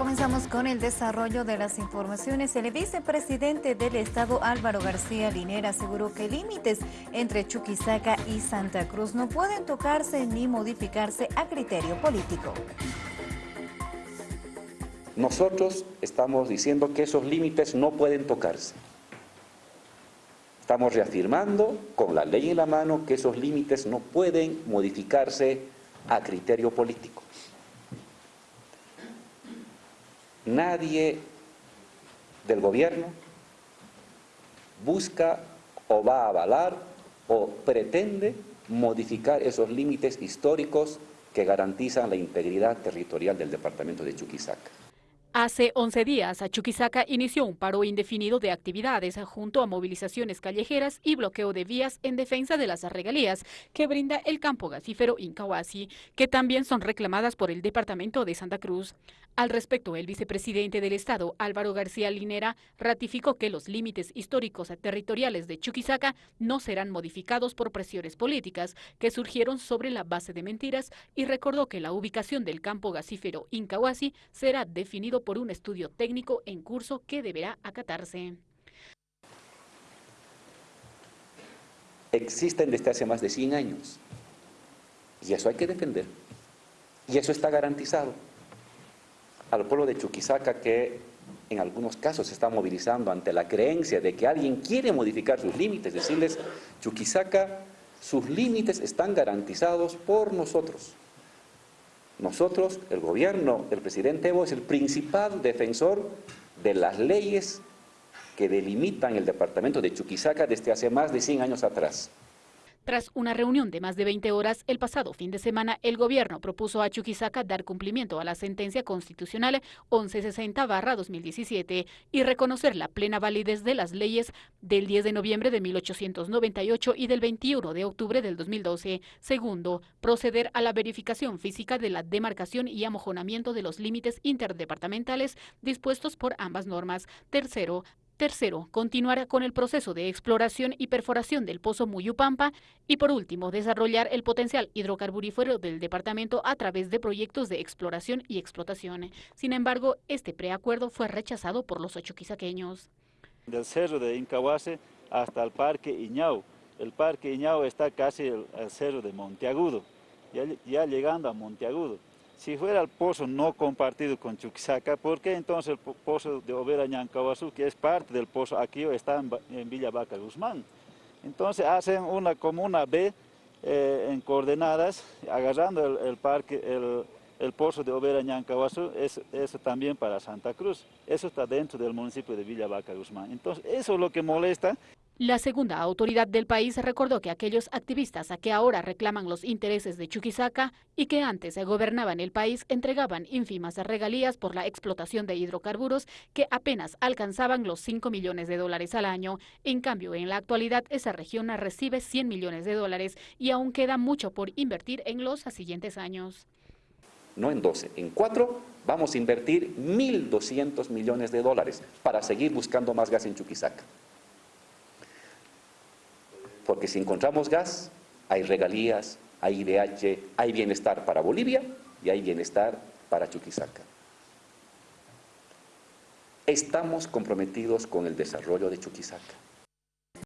Comenzamos con el desarrollo de las informaciones. El vicepresidente del Estado, Álvaro García Linera, aseguró que límites entre Chuquisaca y Santa Cruz no pueden tocarse ni modificarse a criterio político. Nosotros estamos diciendo que esos límites no pueden tocarse. Estamos reafirmando con la ley en la mano que esos límites no pueden modificarse a criterio político. Nadie del gobierno busca o va a avalar o pretende modificar esos límites históricos que garantizan la integridad territorial del departamento de Chuquisaca. Hace 11 días, Chuquisaca inició un paro indefinido de actividades junto a movilizaciones callejeras y bloqueo de vías en defensa de las regalías que brinda el campo gasífero Incahuasi, que también son reclamadas por el departamento de Santa Cruz. Al respecto, el vicepresidente del Estado, Álvaro García Linera, ratificó que los límites históricos territoriales de Chuquisaca no serán modificados por presiones políticas que surgieron sobre la base de mentiras y recordó que la ubicación del campo gasífero Incahuasi será definido por un estudio técnico en curso que deberá acatarse. Existen desde hace más de 100 años y eso hay que defender y eso está garantizado. Al pueblo de Chuquisaca que en algunos casos se está movilizando ante la creencia de que alguien quiere modificar sus límites, decirles, Chuquisaca, sus límites están garantizados por nosotros. Nosotros, el gobierno, el presidente Evo es el principal defensor de las leyes que delimitan el departamento de Chuquisaca desde hace más de 100 años atrás. Tras una reunión de más de 20 horas, el pasado fin de semana, el gobierno propuso a Chuquisaca dar cumplimiento a la sentencia constitucional 1160-2017 y reconocer la plena validez de las leyes del 10 de noviembre de 1898 y del 21 de octubre del 2012. Segundo, proceder a la verificación física de la demarcación y amojonamiento de los límites interdepartamentales dispuestos por ambas normas. Tercero, Tercero, continuar con el proceso de exploración y perforación del pozo Muyupampa. Y por último, desarrollar el potencial hidrocarburífero del departamento a través de proyectos de exploración y explotación. Sin embargo, este preacuerdo fue rechazado por los ocho quisaqueños. Del cerro de Incahuase hasta el parque Iñau. El parque Iñau está casi al cerro de Monteagudo, ya llegando a Monteagudo. Si fuera el pozo no compartido con Chuquisaca, ¿por qué entonces el pozo de Overa Ñancahuazú, que es parte del pozo aquí, está en, Villa Vaca Guzmán? Entonces hacen una comuna B eh, en coordenadas, agarrando el, parque, el, pozo de Overa Ñancahuazú, eso también para Santa Cruz. Eso está dentro del municipio de Villa Vaca Guzmán. Entonces eso es lo que molesta. La segunda autoridad del país recordó que aquellos activistas a que ahora reclaman los intereses de Chuquisaca y que antes gobernaban el país entregaban ínfimas regalías por la explotación de hidrocarburos que apenas alcanzaban los 5 millones de dólares al año. En cambio, en la actualidad esa región recibe 100 millones de dólares y aún queda mucho por invertir en los siguientes años. No en 12, en 4 vamos a invertir 1.200 millones de dólares para seguir buscando más gas en Chuquisaca. Porque si encontramos gas, hay regalías, hay IDH, hay bienestar para Bolivia y hay bienestar para Chuquisaca. Estamos comprometidos con el desarrollo de Chuquisaca.